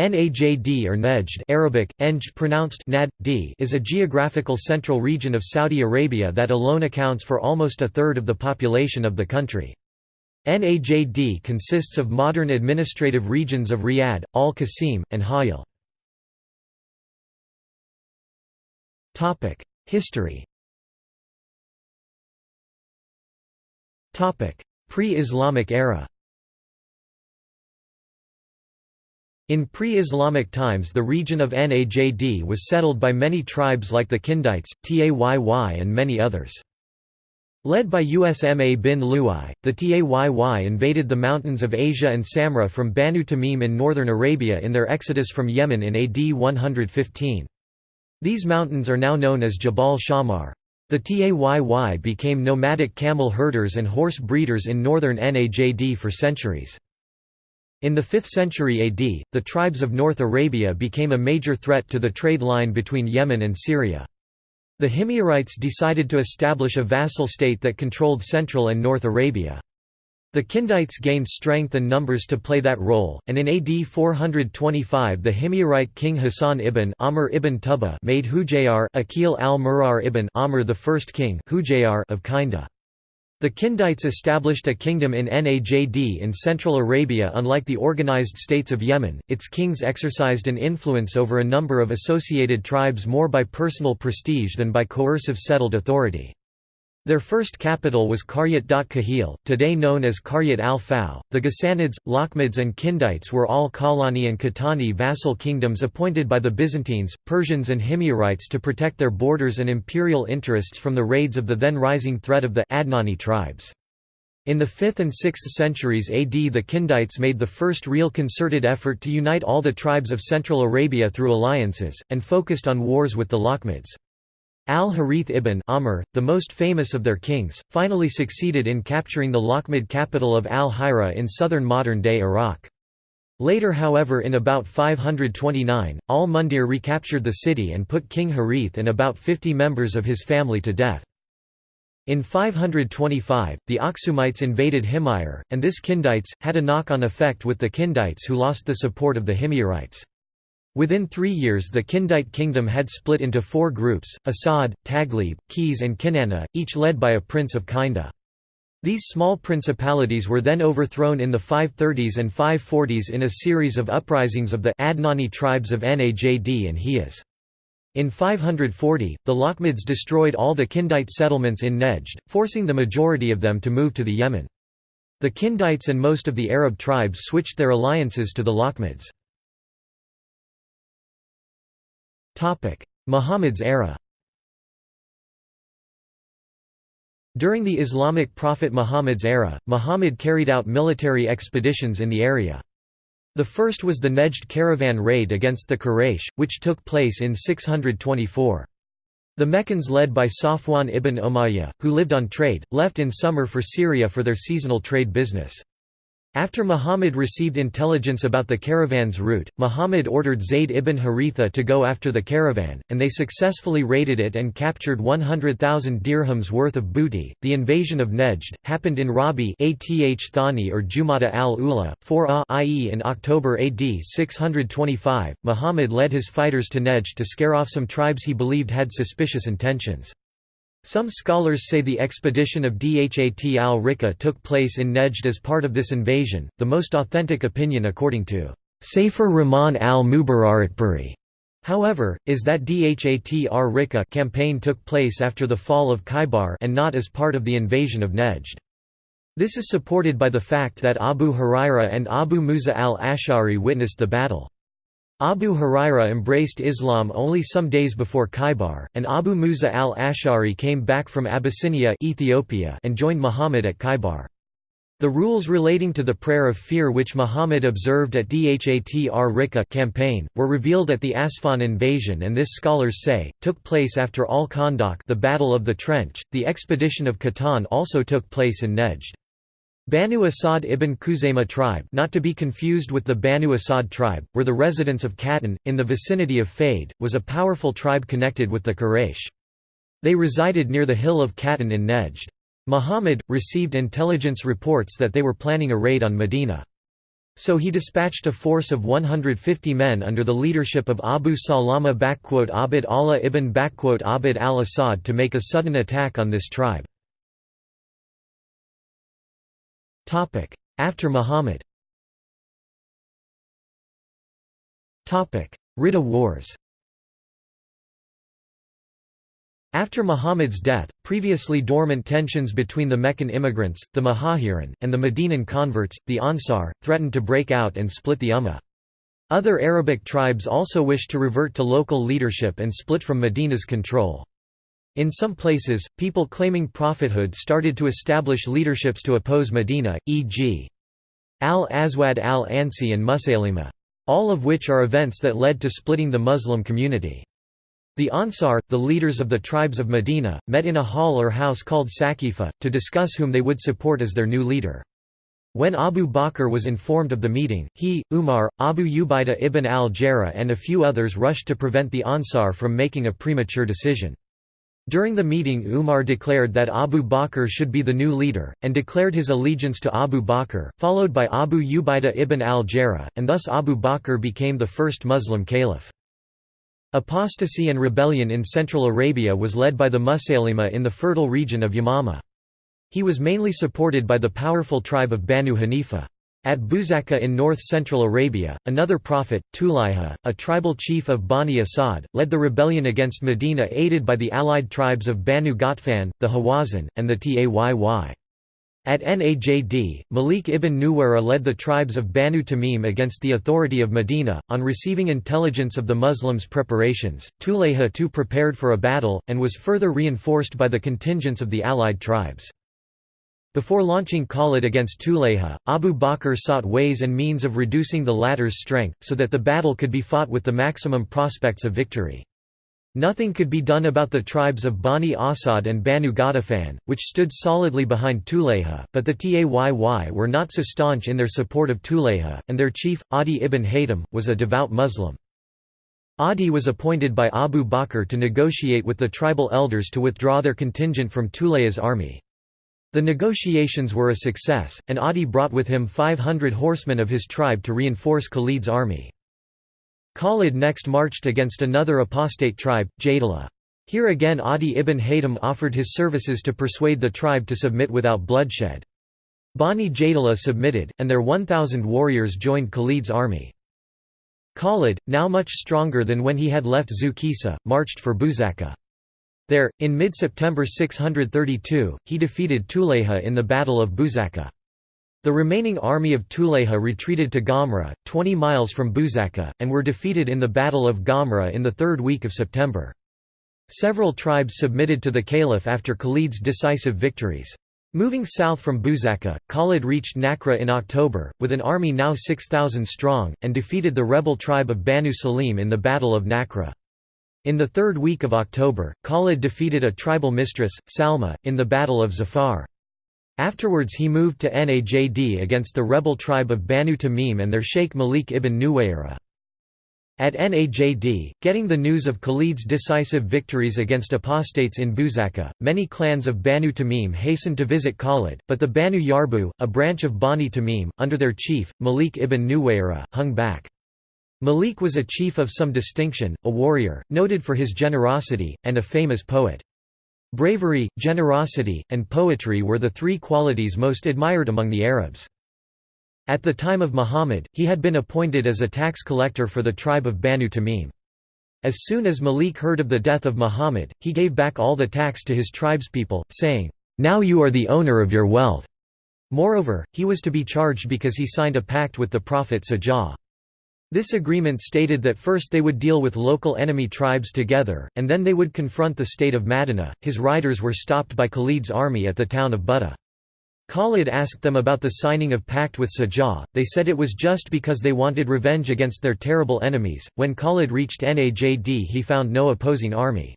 Najd or Nejd Arabic, Enj pronounced nad, d is a geographical central region of Saudi Arabia that alone accounts for almost a third of the population of the country. Najd consists of modern administrative regions of Riyadh, Al-Qasim, and Hayil. History Pre-Islamic era In pre-Islamic times the region of Najd was settled by many tribes like the Kindites, Tayy and many others. Led by Usma bin Lu'ay, the Tayy invaded the mountains of Asia and Salma from Banu Tamim in northern Arabia in their exodus from Yemen in AD 115. These mountains are now known as Jabal Shammar. The Tayy became nomadic camel herders and horse breeders in northern Najd for centuries. In the 5th century AD, the tribes of North Arabia became a major threat to the trade line between Yemen and Syria. The Himyarites decided to establish a vassal state that controlled Central and North Arabia. The Kindites gained strength and numbers to play that role, and in AD 425 the Himyarite king Hassan ibn Amr ibn Tuba made Hujayr Akil al-Murar ibn Amr the first king Hujayr of Kinda. The Kindites established a kingdom in Najd in Central Arabia unlike the organized states of Yemen, its kings exercised an influence over a number of associated tribes more by personal prestige than by coercive settled authority. Their first capital was Qaryat Kahil, today known as Qaryat al-Faw. The Ghassanids, Lakhmids and Kindites were all Kalani and Khatani vassal kingdoms appointed by the Byzantines, Persians and Himyarites to protect their borders and imperial interests from the raids of the then rising threat of the Adnani tribes. In the 5th and 6th centuries AD the Kindites made the first real concerted effort to unite all the tribes of Central Arabia through alliances, and focused on wars with the Lakhmids. Al-Harith ibn Amr, the most famous of their kings, finally succeeded in capturing the Lakhmid capital of Al-Hira in southern modern-day Iraq. Later however in about 529, al-Mundhir recaptured the city and put King Harith and about 50 members of his family to death. In 525, the Aksumites invaded Himyar, and this Kindites, had a knock-on effect with the Kindites who lost the support of the Himyarites. Within three years the Kindite kingdom had split into four groups, Asad, Taglib, Qais and Kinana, each led by a prince of Kinda. These small principalities were then overthrown in the 530s and 540s in a series of uprisings of the Adnani tribes of Najd and Hijaz. In 540, the Lakhmids destroyed all the Kindite settlements in Nejd, forcing the majority of them to move to the Yemen. The Kindites and most of the Arab tribes switched their alliances to the Lakhmids. Muhammad's era During the Islamic prophet Muhammad's era, Muhammad carried out military expeditions in the area. The first was the Nejd caravan raid against the Quraysh, which took place in 624. The Meccans led by Safwan ibn Umayyah, who lived on trade, left in summer for Syria for their seasonal trade business. After Muhammad received intelligence about the caravan's route, Muhammad ordered Zayd ibn Haritha to go after the caravan, and they successfully raided it and captured 100,000 dirhams worth of booty. The invasion of Nejd happened in Rabi Ath Thani or Jumada al-Ula, 4 i.e. in October AD 625. Muhammad led his fighters to Nejd to scare off some tribes he believed had suspicious intentions. Some scholars say the expedition of Dhat al-Rika took place in Nejd as part of this invasion, the most authentic opinion according to Safiur Rahman al-Mubarakpuri. However, is that Dhat ar-Rika campaign took place after the fall of Khaybar and not as part of the invasion of Nejd. This is supported by the fact that Abu Huraira and Abu Musa al-Ash'ari witnessed the battle. Abu Huraira embraced Islam only some days before Khaybar, and Abu Musa al-Ash'ari came back from Abyssinia Ethiopia and joined Muhammad at Khaybar. The rules relating to the prayer of fear which Muhammad observed at Dhat ar-Rika campaign, were revealed at the Asfan invasion and this scholars say, took place after al-Khandaq the Battle of the Trench. The expedition of Qahtan also took place in Nejd. Banu Asad ibn Khuzaymah tribe not to be confused with the Banu Asad tribe, were the residents of Qahtan, in the vicinity of Faid, was a powerful tribe connected with the Quraysh. They resided near the hill of Qahtan in Nejd. Muhammad, received intelligence reports that they were planning a raid on Medina. So he dispatched a force of 150 men under the leadership of Abu Salama Abd Allah ibn Abd al-Assad to make a sudden attack on this tribe. After Muhammad Ridda Wars After Muhammad's death, previously dormant tensions between the Meccan immigrants, the Muhajirin, and the Medinan converts, the Ansar, threatened to break out and split the Ummah. Other Arabic tribes also wished to revert to local leadership and split from Medina's control. In some places, people claiming prophethood started to establish leaderships to oppose Medina, e.g. Al-Aswad al-Ansi and Musaylima. All of which are events that led to splitting the Muslim community. The Ansar, the leaders of the tribes of Medina, met in a hall or house called Saqifa, to discuss whom they would support as their new leader. When Abu Bakr was informed of the meeting, he, Umar, Abu Ubaidah ibn al-Jarrah and a few others rushed to prevent the Ansar from making a premature decision. During the meeting Umar declared that Abu Bakr should be the new leader, and declared his allegiance to Abu Bakr, followed by Abu Ubaidah ibn al-Jarrah, and thus Abu Bakr became the first Muslim caliph. Apostasy and rebellion in Central Arabia was led by the Musaylima in the fertile region of Yamama. He was mainly supported by the powerful tribe of Banu Hanifa. At Buzaka in north-central Arabia, another prophet, Tulayha, a tribal chief of Bani Asad, led the rebellion against Medina aided by the allied tribes of Banu Ghatfan, the Hawazin, and the Tayy. At Najd, Malik ibn Nuwayra led the tribes of Banu Tamim against the authority of Medina. On receiving intelligence of the Muslims' preparations, Tulayha too prepared for a battle, and was further reinforced by the contingents of the allied tribes. Before launching Khalid against Tulayha, Abu Bakr sought ways and means of reducing the latter's strength, so that the battle could be fought with the maximum prospects of victory. Nothing could be done about the tribes of Bani Asad and Banu Ghatafan, which stood solidly behind Tulayha, but the Tayy were not so staunch in their support of Tulayha, and their chief, Adi ibn Hatim, was a devout Muslim. Adi was appointed by Abu Bakr to negotiate with the tribal elders to withdraw their contingent from Tulayha's army. The negotiations were a success, and Adi brought with him 500 horsemen of his tribe to reinforce Khalid's army. Khalid next marched against another apostate tribe, Jadala. Here again Adi ibn Hatim offered his services to persuade the tribe to submit without bloodshed. Bani Jadala submitted, and their 1,000 warriors joined Khalid's army. Khalid, now much stronger than when he had left Zukisa, marched for Buzaka. There, in mid-September 632, he defeated Tulayha in the Battle of Buzaka. The remaining army of Tulayha retreated to Ghamra, 20 miles from Buzaka, and were defeated in the Battle of Ghamra in the third week of September. Several tribes submitted to the caliph after Khalid's decisive victories. Moving south from Buzaka, Khalid reached Nakra in October, with an army now 6,000 strong, and defeated the rebel tribe of Banu Salim in the Battle of Nakra. In the third week of October, Khalid defeated a tribal mistress, Salma, in the Battle of Zafar. Afterwards he moved to Najd against the rebel tribe of Banu Tamim and their sheikh Malik ibn Nuwayra. At Najd, getting the news of Khalid's decisive victories against apostates in Buzaka, many clans of Banu Tamim hastened to visit Khalid, but the Banu Yarbu, a branch of Bani Tamim, under their chief, Malik ibn Nuwayra, hung back. Malik was a chief of some distinction, a warrior, noted for his generosity, and a famous poet. Bravery, generosity, and poetry were the three qualities most admired among the Arabs. At the time of Muhammad, he had been appointed as a tax collector for the tribe of Banu Tamim. As soon as Malik heard of the death of Muhammad, he gave back all the tax to his tribespeople, saying, "'Now you are the owner of your wealth." Moreover, he was to be charged because he signed a pact with the prophet Sajjah. This agreement stated that first they would deal with local enemy tribes together, and then they would confront the state of Madinah. His riders were stopped by Khalid's army at the town of Buttah. Khalid asked them about the signing of pact with Sajjah, they said it was just because they wanted revenge against their terrible enemies. When Khalid reached Najd he found no opposing army.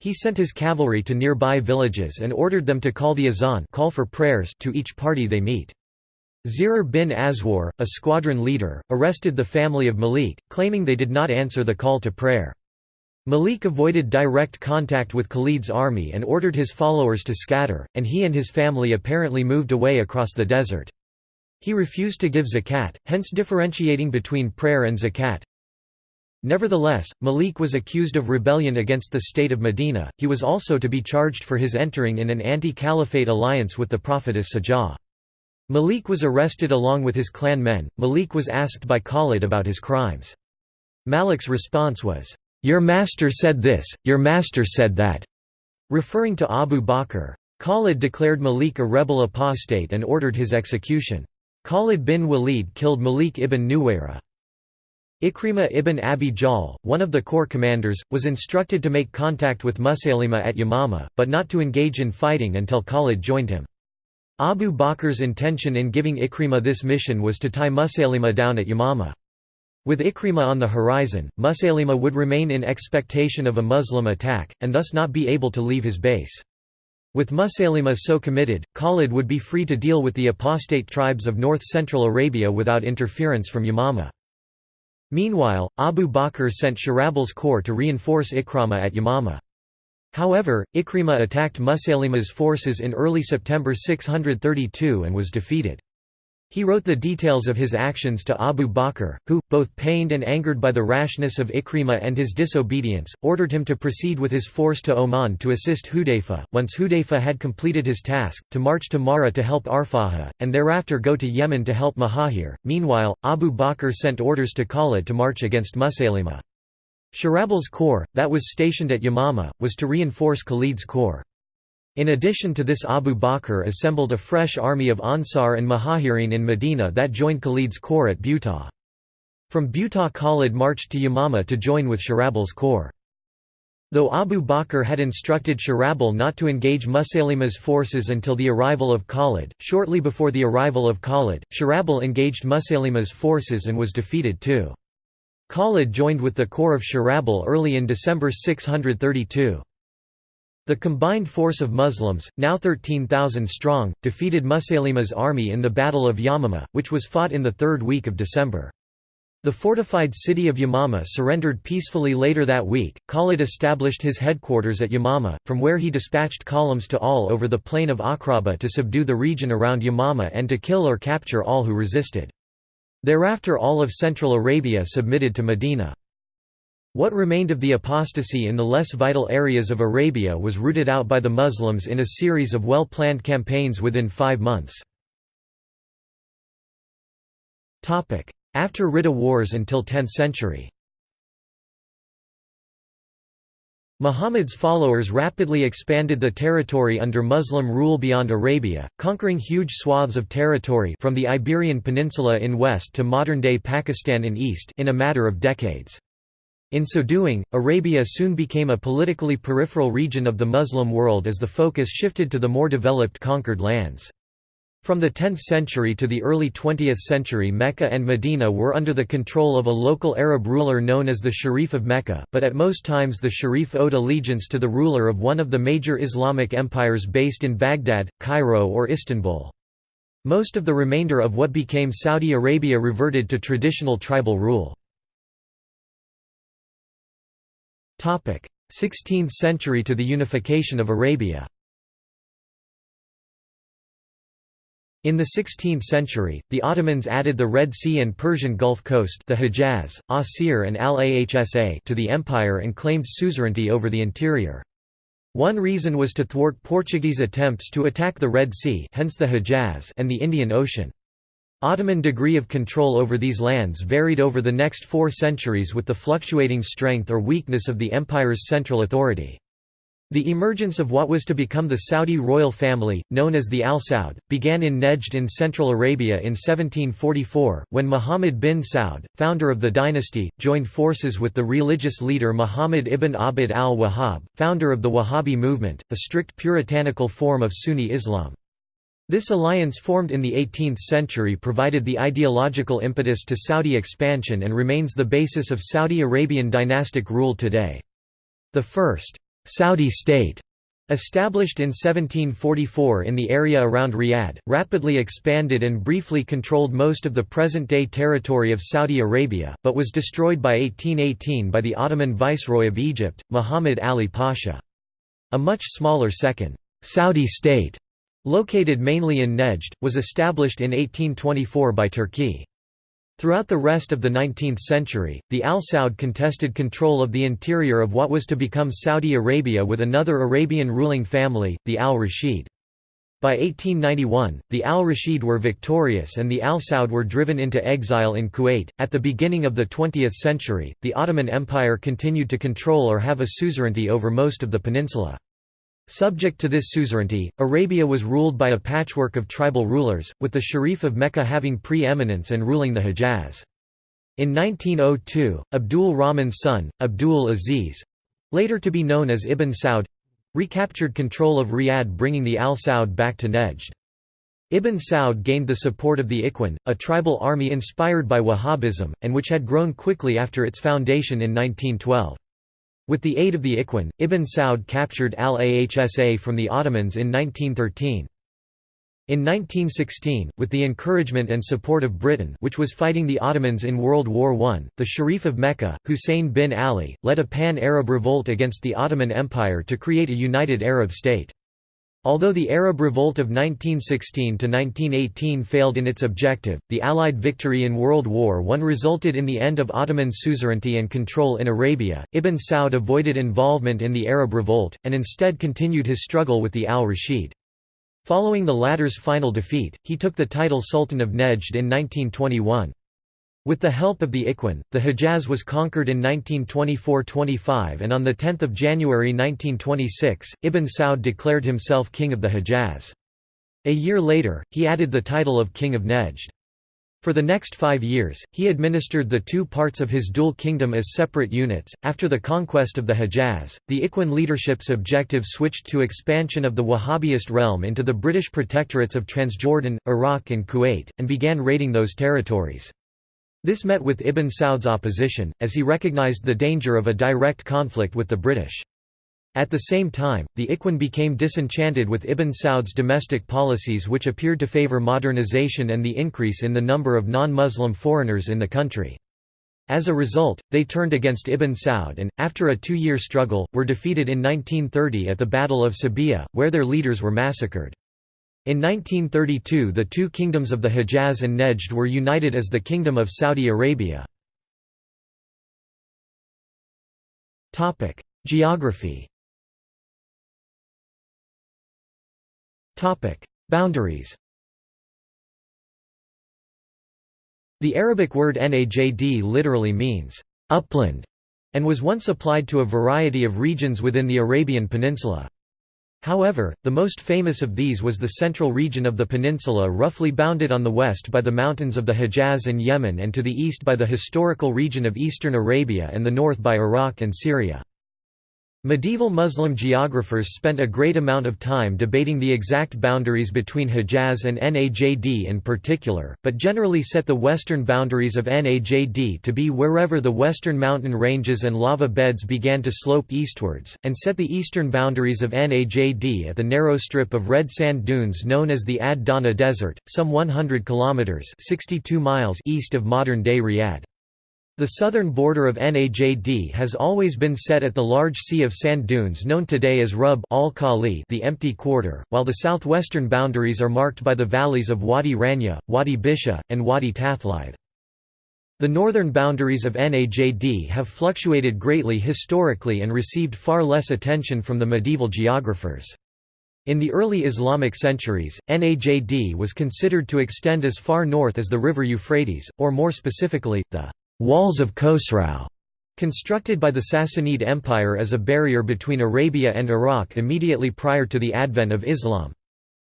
He sent his cavalry to nearby villages and ordered them to call the azan call for prayers to each party they meet. Zirar bin Azwar, a squadron leader, arrested the family of Malik, claiming they did not answer the call to prayer. Malik avoided direct contact with Khalid's army and ordered his followers to scatter, and he and his family apparently moved away across the desert. He refused to give zakat, hence differentiating between prayer and zakat. Nevertheless, Malik was accused of rebellion against the state of Medina. He was also to be charged for his entering in an anti-caliphate alliance with the prophetess Sajah. Malik was arrested along with his clan men. Malik was asked by Khalid about his crimes. Malik's response was, "Your master said this, your master said that," referring to Abu Bakr. Khalid declared Malik a rebel apostate and ordered his execution. Khalid bin Walid killed Malik ibn Nuwayra. Ikrimah ibn Abi Jahl, one of the corps commanders, was instructed to make contact with Musaylima at Yamama, but not to engage in fighting until Khalid joined him. Abu Bakr's intention in giving Ikrimah this mission was to tie Musaylima down at Yamama. With Ikrimah on the horizon, Musaylima would remain in expectation of a Muslim attack, and thus not be able to leave his base. With Musaylima so committed, Khalid would be free to deal with the apostate tribes of north-central Arabia without interference from Yamama. Meanwhile, Abu Bakr sent Shurahbil's corps to reinforce Ikrimah at Yamama. However, Ikrimah attacked Musaylima's forces in early September 632 and was defeated. He wrote the details of his actions to Abu Bakr, who, both pained and angered by the rashness of Ikrimah and his disobedience, ordered him to proceed with his force to Oman to assist Hudayfa, once Hudayfa had completed his task, to march to Mahra to help Arfaja, and thereafter go to Yemen to help Mahahir. Meanwhile, Abu Bakr sent orders to Khalid to march against Musaylima. Shurahbil's corps, that was stationed at Yamama, was to reinforce Khalid's corps. In addition to this Abu Bakr assembled a fresh army of Ansar and Muhajirin in Medina that joined Khalid's corps at Buta. From Buta Khalid marched to Yamama to join with Shurahbil's corps. Though Abu Bakr had instructed Shurahbil not to engage Musaylima's forces until the arrival of Khalid, shortly before the arrival of Khalid, Shurahbil engaged Musaylima's forces and was defeated too. Khalid joined with the corps of Shurahbil early in December 632. The combined force of Muslims, now 13,000 strong, defeated Musaylima's army in the Battle of Yamama, which was fought in the third week of December. The fortified city of Yamama surrendered peacefully later that week. Khalid established his headquarters at Yamama, from where he dispatched columns to all over the plain of Akraba to subdue the region around Yamama and to kill or capture all who resisted. Thereafter all of Central Arabia submitted to Medina. What remained of the apostasy in the less vital areas of Arabia was rooted out by the Muslims in a series of well-planned campaigns within five months. After Ridda Wars until 10th century Muhammad's followers rapidly expanded the territory under Muslim rule beyond Arabia, conquering huge swaths of territory from the Iberian Peninsula in west to modern-day Pakistan in east in a matter of decades. In so doing, Arabia soon became a politically peripheral region of the Muslim world as the focus shifted to the more developed conquered lands. From the 10th century to the early 20th century Mecca and Medina were under the control of a local Arab ruler known as the Sharif of Mecca, but at most times the Sharif owed allegiance to the ruler of one of the major Islamic empires based in Baghdad, Cairo or Istanbul. Most of the remainder of what became Saudi Arabia reverted to traditional tribal rule. 16th century to the unification of Arabia In the 16th century, the Ottomans added the Red Sea and Persian Gulf Coast the Hejaz, Asir and Al-Ahsa to the empire and claimed suzerainty over the interior. One reason was to thwart Portuguese attempts to attack the Red Sea hence the Hejaz and the Indian Ocean. Ottoman degree of control over these lands varied over the next four centuries with the fluctuating strength or weakness of the empire's central authority. The emergence of what was to become the Saudi royal family, known as the Al Saud, began in Nejd in Central Arabia in 1744, when Muhammad bin Saud, founder of the dynasty, joined forces with the religious leader Muhammad ibn Abd al-Wahhab, founder of the Wahhabi movement, a strict puritanical form of Sunni Islam. This alliance formed in the 18th century provided the ideological impetus to Saudi expansion and remains the basis of Saudi Arabian dynastic rule today. The first Saudi state Established in 1744 in the area around Riyadh, rapidly expanded and briefly controlled most of the present-day territory of Saudi Arabia, but was destroyed by 1818 by the Ottoman viceroy of Egypt, Muhammad Ali Pasha. A much smaller second, Saudi state Located mainly in Nejd, was established in 1824 by Turki. Throughout the rest of the 19th century, the Al Saud contested control of the interior of what was to become Saudi Arabia with another Arabian ruling family, the Al Rashid. By 1891, the Al Rashid were victorious and the Al Saud were driven into exile in Kuwait. At the beginning of the 20th century, the Ottoman Empire continued to control or have a suzerainty over most of the peninsula. Subject to this suzerainty, Arabia was ruled by a patchwork of tribal rulers, with the Sharif of Mecca having pre-eminence and ruling the Hejaz. In 1902, Abdul Rahman's son, Abdul Aziz—later to be known as Ibn Saud, recaptured control of Riyadh bringing the Al Saud back to Nejd. Ibn Saud gained the support of the Ikhwan, a tribal army inspired by Wahhabism, and which had grown quickly after its foundation in 1912. With the aid of the Ikhwan, Ibn Saud captured Al-Ahsa from the Ottomans in 1913. In 1916, with the encouragement and support of Britain which was fighting the Ottomans in World War I, the Sharif of Mecca, Hussein bin Ali, led a pan-Arab revolt against the Ottoman Empire to create a united Arab state. Although the Arab Revolt of 1916–1918 failed in its objective, the Allied victory in World War I resulted in the end of Ottoman suzerainty and control in Arabia. Ibn Saud avoided involvement in the Arab Revolt, and instead continued his struggle with the al-Rashid. Following the latter's final defeat, he took the title Sultan of Nejd in 1921. With the help of the Ikhwan, the Hejaz was conquered in 1924–25 and on 10 January 1926, Ibn Saud declared himself king of the Hejaz. A year later, he added the title of King of Nejd. For the next five years, he administered the two parts of his dual kingdom as separate units. After the conquest of the Hejaz, the Ikhwan leadership's objective switched to expansion of the Wahhabist realm into the British protectorates of Transjordan, Iraq, and Kuwait, and began raiding those territories. This met with Ibn Saud's opposition, as he recognized the danger of a direct conflict with the British. At the same time, the Ikhwan became disenchanted with Ibn Saud's domestic policies which appeared to favor modernization and the increase in the number of non-Muslim foreigners in the country. As a result, they turned against Ibn Saud and, after a two-year struggle, were defeated in 1930 at the Battle of Sabiha, where their leaders were massacred. In 1932 the two kingdoms of the Hejaz and Nejd were united as the Kingdom of Saudi Arabia. Geography Boundaries The Arabic word najd literally means, upland, and was once applied to a variety of regions within the Arabian Peninsula. However, the most famous of these was the central region of the peninsula roughly bounded on the west by the mountains of the Hejaz and Yemen and to the east by the historical region of eastern Arabia and the north by Iraq and Syria. Medieval Muslim geographers spent a great amount of time debating the exact boundaries between Hejaz and Najd in particular, but generally set the western boundaries of Najd to be wherever the western mountain ranges and lava beds began to slope eastwards, and set the eastern boundaries of Najd at the narrow strip of red sand dunes known as the Ad Dahna Desert, some 100 kilometers (62 miles) east of modern-day Riyadh. The southern border of Najd has always been set at the large sea of sand dunes known today as Rub al Khali the empty quarter, while the southwestern boundaries are marked by the valleys of Wadi Rania, Wadi Bisha, and Wadi Tathlith. The northern boundaries of Najd have fluctuated greatly historically and received far less attention from the medieval geographers. In the early Islamic centuries, Najd was considered to extend as far north as the river Euphrates, or more specifically, the walls of Khosrau, constructed by the Sassanid Empire as a barrier between Arabia and Iraq immediately prior to the advent of Islam.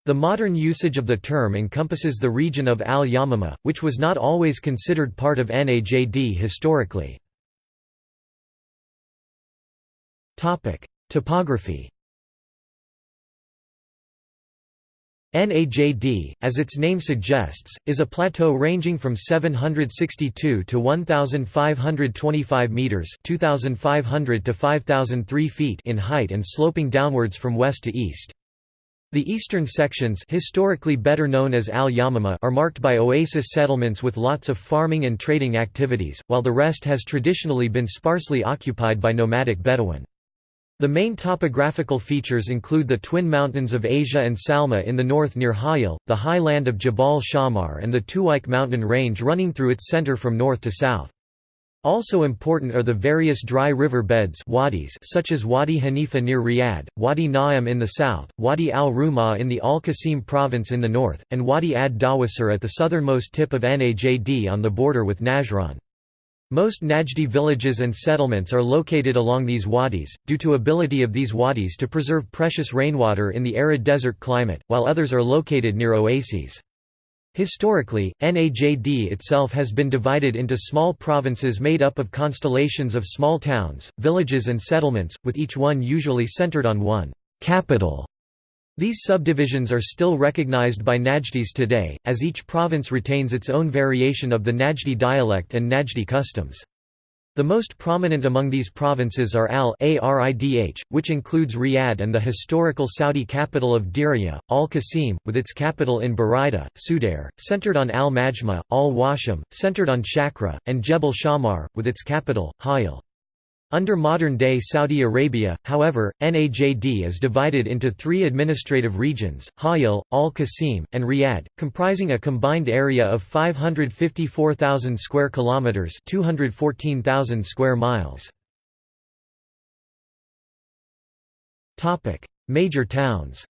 The modern usage of the term encompasses the region of Al-Yamama, which was not always considered part of Najd historically. Topography Najd, as its name suggests, is a plateau ranging from 762 to 1525 meters, 2500 to 5003 feet in height and sloping downwards from west to east. The eastern sections historically better known as Al Yamama are marked by oasis settlements with lots of farming and trading activities, while the rest has traditionally been sparsely occupied by nomadic Bedouin. The main topographical features include the twin mountains of Asia and Salma in the north near Hayil, the high land of Jabal Shammar and the Tuwaik mountain range running through its center from north to south. Also important are the various dry river beds wadis such as Wadi Hanifa near Riyadh, Wadi Na'im in the south, Wadi al-Rumah in the Al-Qasim province in the north, and Wadi ad-Dawasir at the southernmost tip of Najd on the border with Najran. Most Najdi villages and settlements are located along these wadis, due to ability of these wadis to preserve precious rainwater in the arid desert climate, while others are located near oases. Historically, Najd itself has been divided into small provinces made up of constellations of small towns, villages and settlements, with each one usually centered on one capital. These subdivisions are still recognized by Najdis today, as each province retains its own variation of the Najdi dialect and Najdi customs. The most prominent among these provinces are Al-Aridh, which includes Riyadh and the historical Saudi capital of Diriyah, Al-Qasim, with its capital in Buraida, Sudair, centered on Al-Majma, Al-Washam, centered on Shakra, and Jebel Shammar, with its capital, Hayil. Under modern-day Saudi Arabia, however, Najd is divided into three administrative regions, Hayil, Al-Qasim, and Riyadh, comprising a combined area of 554,000 square kilometers, 214,000 square miles. Topic: Major towns.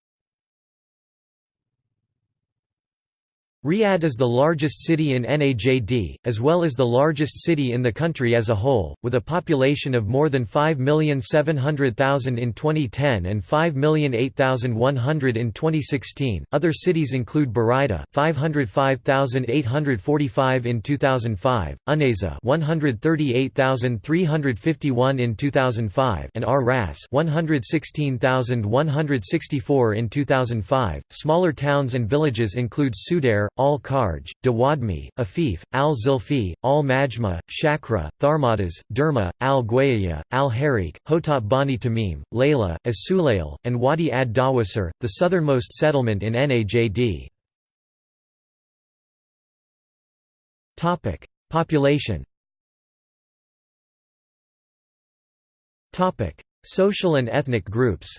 Riyadh is the largest city in Najd, as well as the largest city in the country as a whole, with a population of more than 5,700,000 in 2010 and 5,008,100 in 2016. Other cities include Buraida, 505,845 in 2005, Unayzah, 138,351 in 2005, and Ar Ras, 116,164 in 2005. Smaller towns and villages include Sudair, Al-Kharj, Dawadmi, Afif, Al-Zilfi, Al-Majma, Shakra, Tharmadas, Derma, Al-Gwayaya, Al-Harik, Hotat Bani Tamim, Layla, As-Sulail, and Wadi ad-Dawasir, the southernmost settlement in Najd. Population Social and ethnic groups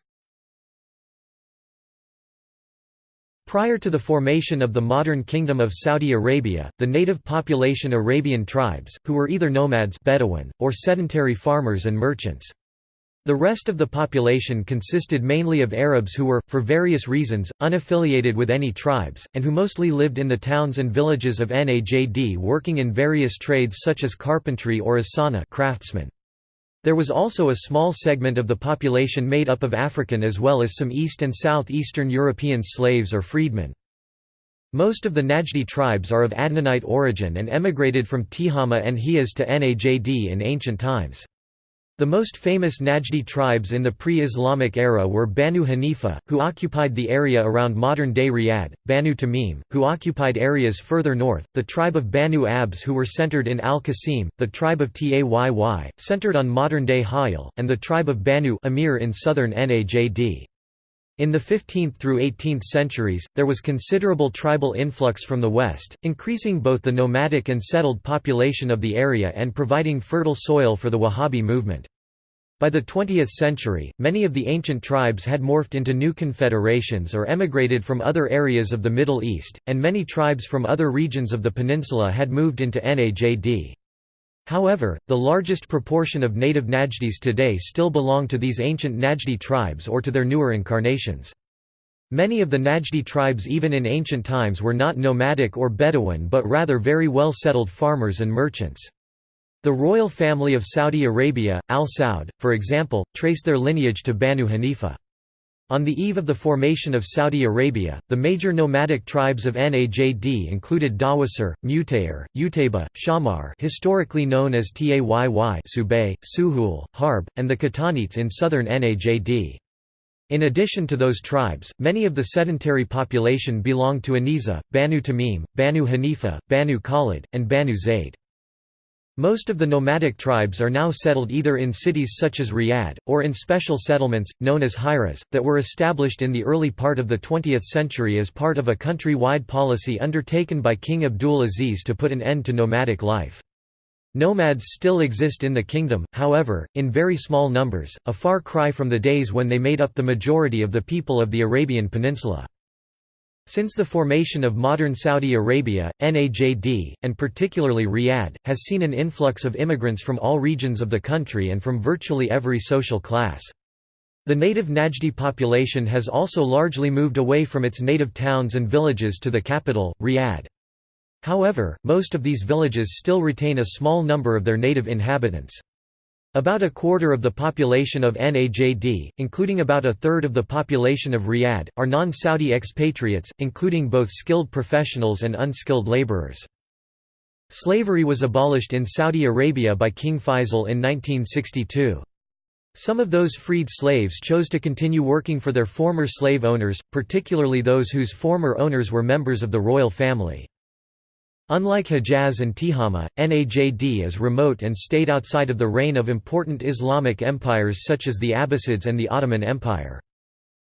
Prior to the formation of the modern Kingdom of Saudi Arabia, the native population Arabian tribes, who were either nomads Bedouin, or sedentary farmers and merchants. The rest of the population consisted mainly of Arabs who were, for various reasons, unaffiliated with any tribes, and who mostly lived in the towns and villages of Najd working in various trades such as carpentry or as sana craftsmen. There was also a small segment of the population made up of African as well as some East and Southeastern European slaves or freedmen. Most of the Najdi tribes are of Adnanite origin and emigrated from Tihama and Hijaz to Najd in ancient times. The most famous Najdi tribes in the pre-Islamic era were Banu Hanifa, who occupied the area around modern-day Riyadh, Banu Tamim, who occupied areas further north, the tribe of Banu Abs who were centered in Al-Qasim, the tribe of Tayy, centered on modern-day Hayil, and the tribe of Banu Amir in southern Najd. In the 15th through 18th centuries, there was considerable tribal influx from the west, increasing both the nomadic and settled population of the area and providing fertile soil for the Wahhabi movement. By the 20th century, many of the ancient tribes had morphed into new confederations or emigrated from other areas of the Middle East, and many tribes from other regions of the peninsula had moved into Najd. However, the largest proportion of native Najdis today still belong to these ancient Najdi tribes or to their newer incarnations. Many of the Najdi tribes even in ancient times were not nomadic or Bedouin but rather very well settled farmers and merchants. The royal family of Saudi Arabia, Al Saud, for example, trace their lineage to Banu Hanifa. On the eve of the formation of Saudi Arabia, the major nomadic tribes of Najd included Dawasir, Mutayr, Utayba, Shammar historically known as Tayy Subay, Suhul, Harb, and the Qatanites in southern Najd. In addition to those tribes, many of the sedentary population belonged to Aniza, Banu Tamim, Banu Hanifa, Banu Khalid, and Banu Zayd. Most of the nomadic tribes are now settled either in cities such as Riyadh, or in special settlements, known as hijras, that were established in the early part of the 20th century as part of a country-wide policy undertaken by King Abdul Aziz to put an end to nomadic life. Nomads still exist in the kingdom, however, in very small numbers, a far cry from the days when they made up the majority of the people of the Arabian Peninsula. Since the formation of modern Saudi Arabia, Najd, and particularly Riyadh, has seen an influx of immigrants from all regions of the country and from virtually every social class. The native Najdi population has also largely moved away from its native towns and villages to the capital, Riyadh. However, most of these villages still retain a small number of their native inhabitants. About a quarter of the population of Najd, including about a third of the population of Riyadh, are non-Saudi expatriates, including both skilled professionals and unskilled laborers. Slavery was abolished in Saudi Arabia by King Faisal in 1962. Some of those freed slaves chose to continue working for their former slave owners, particularly those whose former owners were members of the royal family. Unlike Hejaz and Tihama, Najd is remote and stayed outside of the reign of important Islamic empires such as the Abbasids and the Ottoman Empire.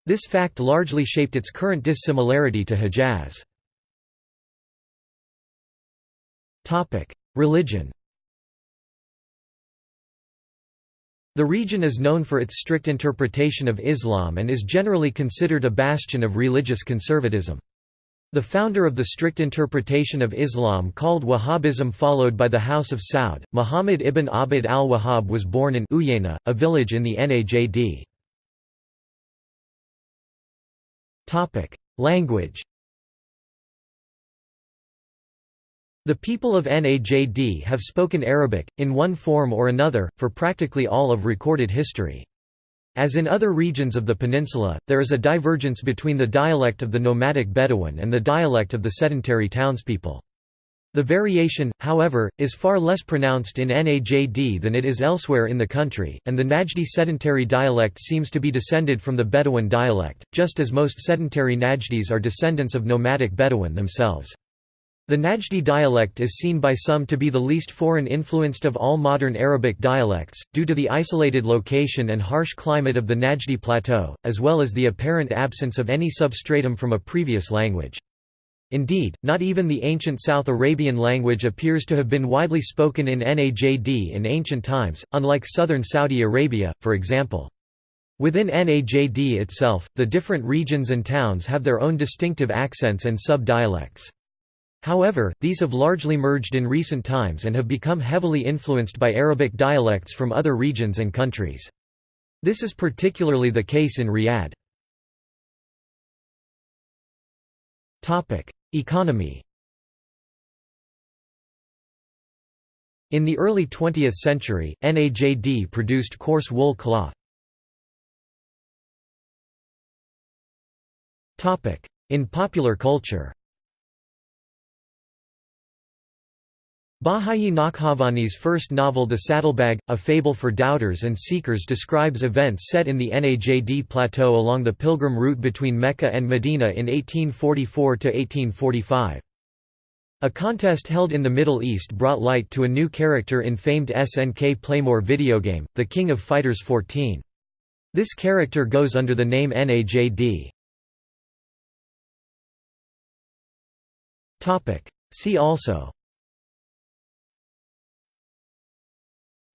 This fact largely shaped its current dissimilarity to Hejaz. Religion The region is known for its strict interpretation of Islam and is generally considered a bastion of religious conservatism. The founder of the strict interpretation of Islam called Wahhabism followed by the House of Saud, Muhammad ibn Abd al-Wahhab was born in Uyayna, a village in the Najd. Language The people of Najd have spoken Arabic, in one form or another, for practically all of recorded history. As in other regions of the peninsula, there is a divergence between the dialect of the nomadic Bedouin and the dialect of the sedentary townspeople. The variation, however, is far less pronounced in Najd than it is elsewhere in the country, and the Najdi sedentary dialect seems to be descended from the Bedouin dialect, just as most sedentary Najdis are descendants of nomadic Bedouin themselves. The Najdi dialect is seen by some to be the least foreign-influenced of all modern Arabic dialects, due to the isolated location and harsh climate of the Najdi plateau, as well as the apparent absence of any substratum from a previous language. Indeed, not even the ancient South Arabian language appears to have been widely spoken in Najd in ancient times, unlike southern Saudi Arabia, for example. Within Najd itself, the different regions and towns have their own distinctive accents and sub-dialects. However, these have largely merged in recent times and have become heavily influenced by Arabic dialects from other regions and countries. This is particularly the case in Riyadh. Economy In the early 20th century, Najd produced coarse wool cloth. In popular culture Bahiyyih Nakhjavani's first novel The Saddlebag, A Fable for Doubters and Seekers describes events set in the Najd plateau along the pilgrim route between Mecca and Medina in 1844–1845. A contest held in the Middle East brought light to a new character in famed SNK Playmore video game, The King of Fighters 14. This character goes under the name Najd. See also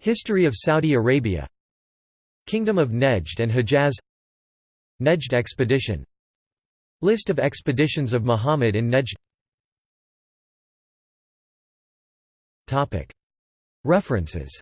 History of Saudi Arabia. Kingdom of Nejd and Hejaz. Nejd expedition. List of expeditions of Muhammad in Nejd. References